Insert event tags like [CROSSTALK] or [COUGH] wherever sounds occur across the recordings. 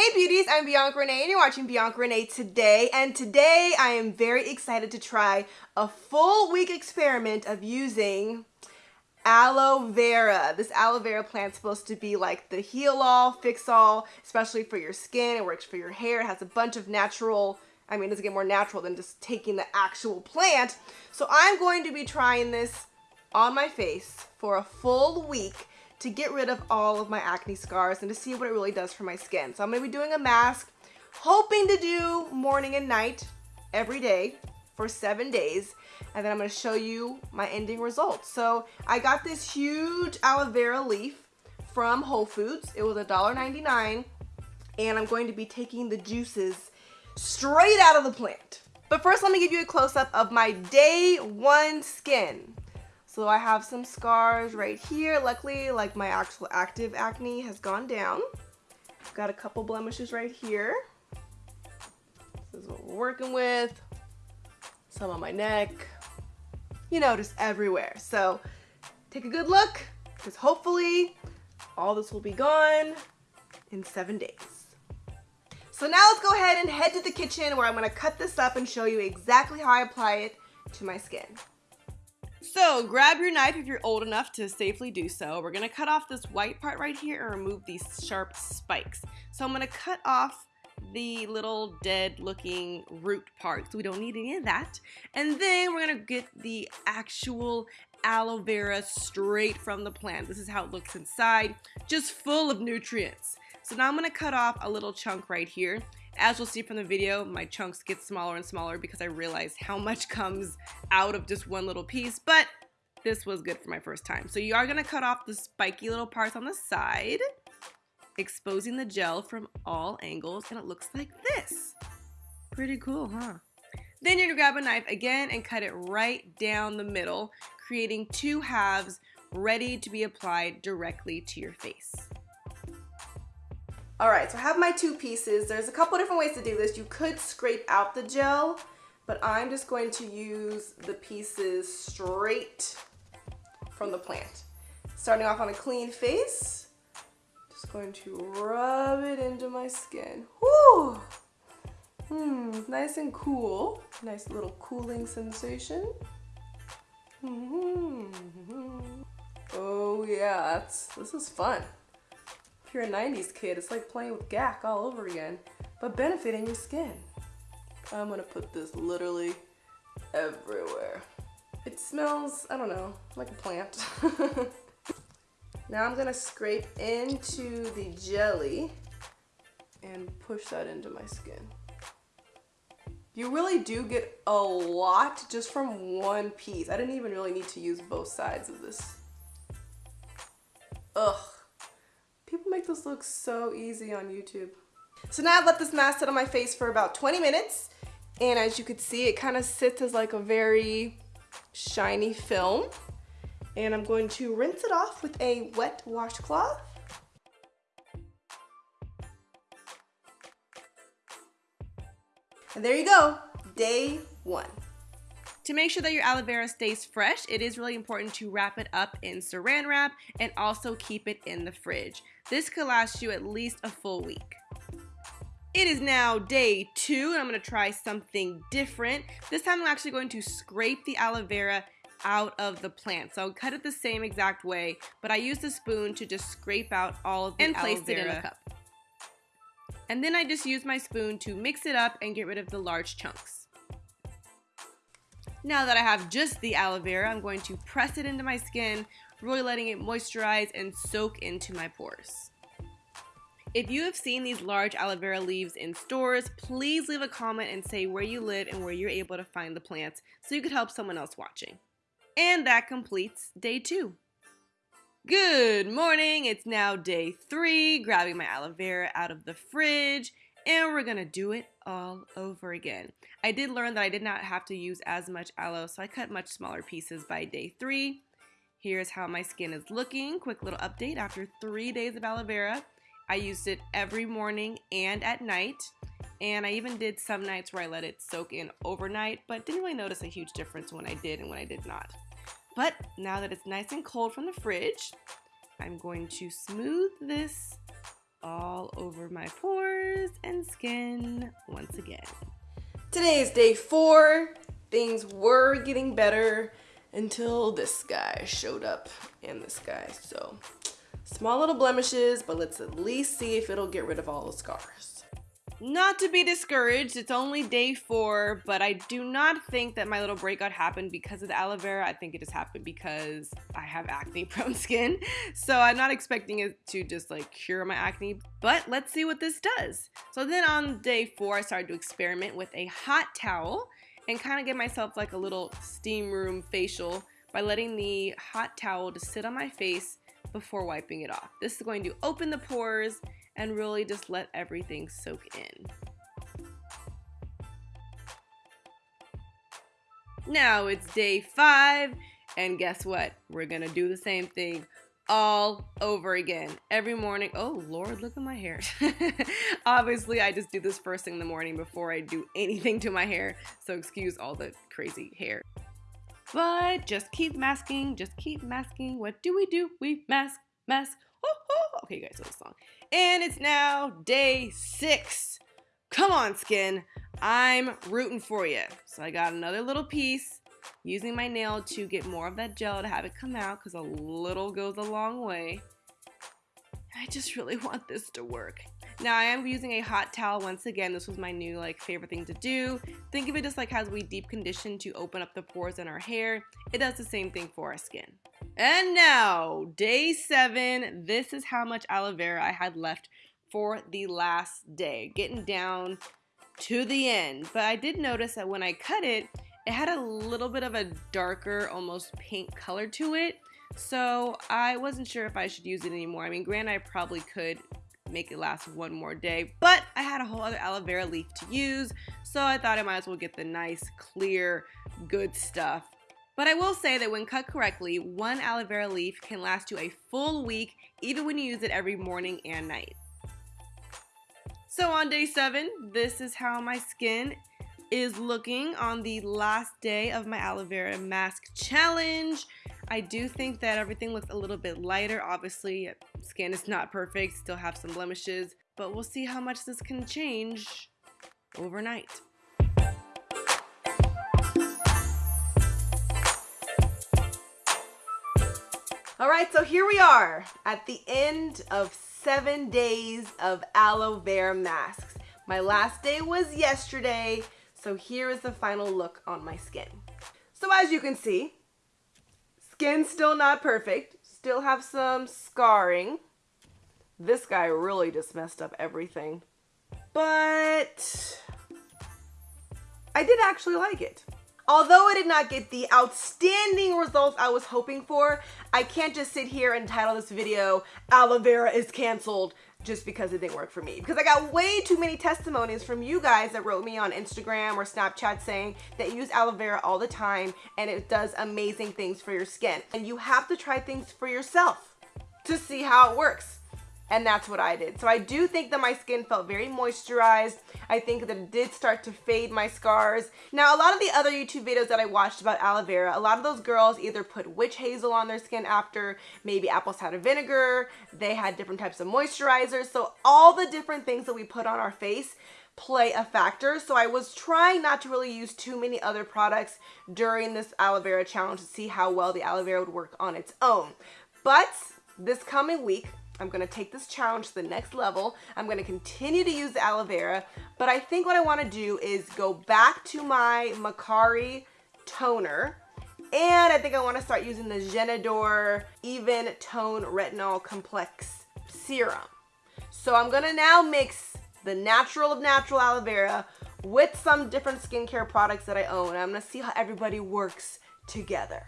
Hey beauties, I'm Bianca Renee and you're watching Bianca Renee today and today I am very excited to try a full week experiment of using aloe vera. This aloe vera plant's supposed to be like the heal all, fix all, especially for your skin. It works for your hair. It has a bunch of natural, I mean, it doesn't get more natural than just taking the actual plant. So I'm going to be trying this on my face for a full week to get rid of all of my acne scars and to see what it really does for my skin. So I'm gonna be doing a mask, hoping to do morning and night every day for seven days. And then I'm gonna show you my ending results. So I got this huge aloe vera leaf from Whole Foods. It was $1.99 and I'm going to be taking the juices straight out of the plant. But first, let me give you a close-up of my day one skin. So I have some scars right here. Luckily, like my actual active acne has gone down. I've got a couple blemishes right here. This is what we're working with. Some on my neck. You know, just everywhere. So take a good look because hopefully all this will be gone in seven days. So now let's go ahead and head to the kitchen where I'm gonna cut this up and show you exactly how I apply it to my skin. So grab your knife if you're old enough to safely do so. We're gonna cut off this white part right here and remove these sharp spikes. So I'm gonna cut off the little dead looking root part so we don't need any of that. And then we're gonna get the actual aloe vera straight from the plant. This is how it looks inside, just full of nutrients. So now I'm gonna cut off a little chunk right here. As you'll see from the video, my chunks get smaller and smaller because I realized how much comes out of just one little piece, but this was good for my first time. So you are gonna cut off the spiky little parts on the side, exposing the gel from all angles, and it looks like this. Pretty cool, huh? Then you're gonna grab a knife again and cut it right down the middle, creating two halves ready to be applied directly to your face. All right, so I have my two pieces. There's a couple different ways to do this. You could scrape out the gel, but I'm just going to use the pieces straight from the plant. Starting off on a clean face, just going to rub it into my skin. Whoo! Hmm, nice and cool. Nice little cooling sensation. Mm -hmm. Oh yeah, that's, this is fun. If you're a 90s kid, it's like playing with Gak all over again, but benefiting your skin. I'm gonna put this literally everywhere. It smells, I don't know, like a plant. [LAUGHS] now I'm gonna scrape into the jelly and push that into my skin. You really do get a lot just from one piece. I didn't even really need to use both sides of this. Ugh this look so easy on YouTube. So now I've let this mask sit on my face for about 20 minutes. And as you can see, it kind of sits as like a very shiny film. And I'm going to rinse it off with a wet washcloth. And there you go, day one. To make sure that your aloe vera stays fresh, it is really important to wrap it up in saran wrap and also keep it in the fridge. This could last you at least a full week. It is now day two and I'm gonna try something different. This time I'm actually going to scrape the aloe vera out of the plant. So I'll cut it the same exact way, but I used a spoon to just scrape out all of the aloe and placed it in a cup. And then I just use my spoon to mix it up and get rid of the large chunks. Now that I have just the aloe vera, I'm going to press it into my skin, really letting it moisturize and soak into my pores. If you have seen these large aloe vera leaves in stores, please leave a comment and say where you live and where you're able to find the plants so you could help someone else watching. And that completes day two. Good morning, it's now day three, grabbing my aloe vera out of the fridge and we're gonna do it all over again. I did learn that I did not have to use as much aloe, so I cut much smaller pieces by day three. Here's how my skin is looking. Quick little update after three days of aloe vera. I used it every morning and at night. And I even did some nights where I let it soak in overnight, but didn't really notice a huge difference when I did and when I did not. But now that it's nice and cold from the fridge, I'm going to smooth this all over my pores and skin once again. Today is day four. Things were getting better until this guy showed up and this guy. So small little blemishes, but let's at least see if it'll get rid of all the scars. Not to be discouraged, it's only day four, but I do not think that my little breakout happened because of the aloe vera. I think it just happened because I have acne [LAUGHS] prone skin. So I'm not expecting it to just like cure my acne, but let's see what this does. So then on day four, I started to experiment with a hot towel and kind of give myself like a little steam room facial by letting the hot towel to sit on my face before wiping it off. This is going to open the pores and really just let everything soak in. Now it's day five, and guess what? We're gonna do the same thing all over again every morning. Oh Lord, look at my hair. [LAUGHS] Obviously, I just do this first thing in the morning before I do anything to my hair, so excuse all the crazy hair. But just keep masking, just keep masking. What do we do? We mask, mask. Oh, oh. Okay, you guys know the song. And it's now day six. Come on, skin. I'm rooting for you. So I got another little piece using my nail to get more of that gel to have it come out because a little goes a long way. I just really want this to work. Now I am using a hot towel once again. This was my new like favorite thing to do. Think of it just like as we deep condition to open up the pores in our hair. It does the same thing for our skin. And now, day seven. This is how much aloe vera I had left for the last day. Getting down to the end. But I did notice that when I cut it, it had a little bit of a darker, almost pink color to it. So I wasn't sure if I should use it anymore. I mean, granted, I probably could make it last one more day, but I had a whole other aloe vera leaf to use, so I thought I might as well get the nice, clear, good stuff but I will say that when cut correctly, one aloe vera leaf can last you a full week even when you use it every morning and night. So on day seven, this is how my skin is looking on the last day of my aloe vera mask challenge. I do think that everything looks a little bit lighter. Obviously, skin is not perfect, still have some blemishes, but we'll see how much this can change overnight. All right, so here we are at the end of seven days of aloe vera masks. My last day was yesterday, so here is the final look on my skin. So as you can see, skin still not perfect, still have some scarring. This guy really just messed up everything. But I did actually like it. Although I did not get the outstanding results I was hoping for, I can't just sit here and title this video, aloe vera is canceled, just because it didn't work for me. Because I got way too many testimonies from you guys that wrote me on Instagram or Snapchat saying that you use aloe vera all the time and it does amazing things for your skin. And you have to try things for yourself to see how it works and that's what I did. So I do think that my skin felt very moisturized. I think that it did start to fade my scars. Now, a lot of the other YouTube videos that I watched about aloe vera, a lot of those girls either put witch hazel on their skin after, maybe apple cider vinegar, they had different types of moisturizers. So all the different things that we put on our face play a factor. So I was trying not to really use too many other products during this aloe vera challenge to see how well the aloe vera would work on its own. But this coming week, I'm to take this challenge to the next level. I'm to continue to use aloe vera, but I think what I want to do is go back to my Makari toner. And I think I want to start using the Genador Even Tone Retinol Complex Serum. So I'm to now mix the natural of natural aloe vera with some different skincare products that I own. I'm to see how everybody works together.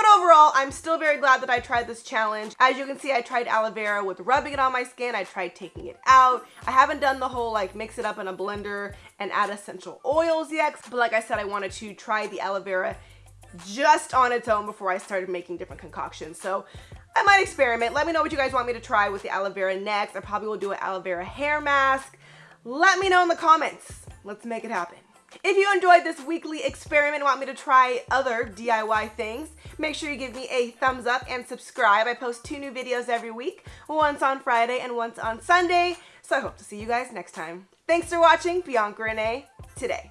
But overall, I'm still very glad that I tried this challenge. As you can see, I tried aloe vera with rubbing it on my skin. I tried taking it out. I haven't done the whole like mix it up in a blender and add essential oils yet. But like I said, I wanted to try the aloe vera just on its own before I started making different concoctions. So I might experiment. Let me know what you guys want me to try with the aloe vera next. I probably will do an aloe vera hair mask. Let me know in the comments. Let's make it happen. If you enjoyed this weekly experiment and want me to try other DIY things, make sure you give me a thumbs up and subscribe. I post two new videos every week, once on Friday and once on Sunday. So I hope to see you guys next time. Thanks for watching Bianca Renee today.